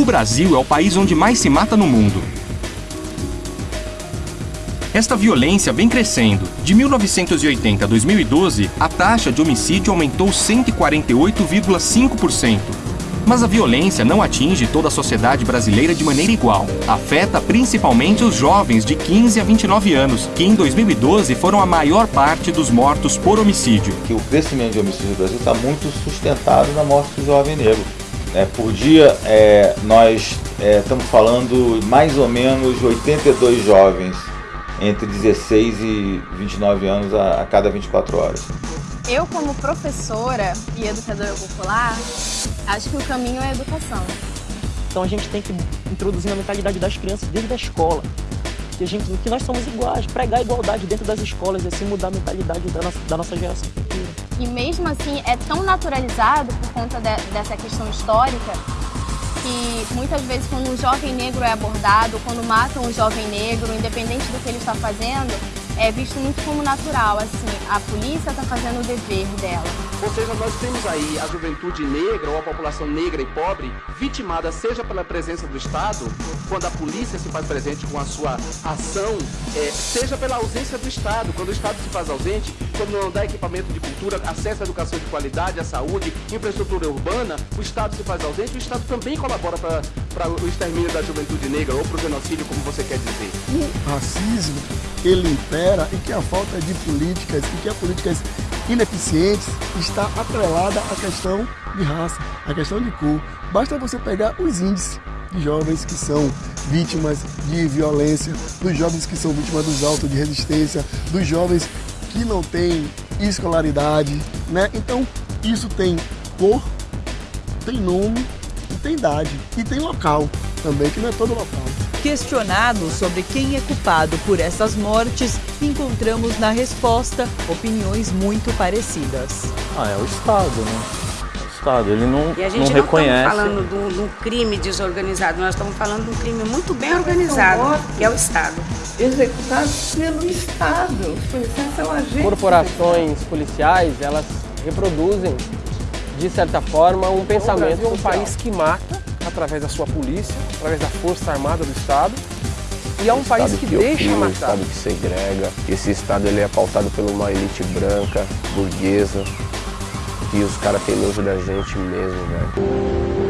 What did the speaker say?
O Brasil é o país onde mais se mata no mundo. Esta violência vem crescendo. De 1980 a 2012, a taxa de homicídio aumentou 148,5%. Mas a violência não atinge toda a sociedade brasileira de maneira igual. Afeta principalmente os jovens de 15 a 29 anos, que em 2012 foram a maior parte dos mortos por homicídio. Que o crescimento de homicídio no Brasil está muito sustentado na morte do jovem negro. É, por dia, é, nós é, estamos falando mais ou menos 82 jovens entre 16 e 29 anos a, a cada 24 horas. Eu, como professora e educadora popular, acho que o caminho é a educação. Então a gente tem que introduzir na mentalidade das crianças desde a escola. Que, a gente, que nós somos iguais, pregar a igualdade dentro das escolas e assim mudar a mentalidade da nossa, da nossa geração futura. E mesmo assim é tão naturalizado por conta de, dessa questão histórica que muitas vezes quando um jovem negro é abordado, quando matam um jovem negro, independente do que ele está fazendo, é visto muito como natural, assim, a polícia está fazendo o dever dela. Ou seja, nós temos aí a juventude negra ou a população negra e pobre vitimada seja pela presença do Estado, quando a polícia se faz presente com a sua ação, é, seja pela ausência do Estado, quando o Estado se faz ausente, quando não dá equipamento de cultura, acesso à educação de qualidade, à saúde, infraestrutura urbana, o Estado se faz ausente, o Estado também colabora para o extermínio da juventude negra ou para o genocídio, como você quer dizer. O racismo, ele impera e que a falta de políticas e que as políticas ineficientes está atrelada à questão de raça, à questão de cor. Basta você pegar os índices de jovens que são vítimas de violência, dos jovens que são vítimas dos autos de resistência, dos jovens que não têm escolaridade, né? Então, isso tem cor, tem nome e tem idade. E tem local também, que não é todo local. Questionado sobre quem é culpado por essas mortes, encontramos na resposta opiniões muito parecidas. Ah, é o Estado, né? O Estado, ele não, e a gente não, não reconhece. estamos falando de um, crime desorganizado, nós estamos falando de um crime muito bem organizado, que é o Estado. Executados pelo Estado, os policiais são agentes. Corporações policiais, elas reproduzem, de certa forma, um pensamento. um país que mata através da sua polícia, através da força armada do Estado, e é um país que, que deixa matar. Um Estado que segrega, esse Estado ele é pautado por uma elite branca, burguesa, e os caras têm nojo da gente mesmo, velho.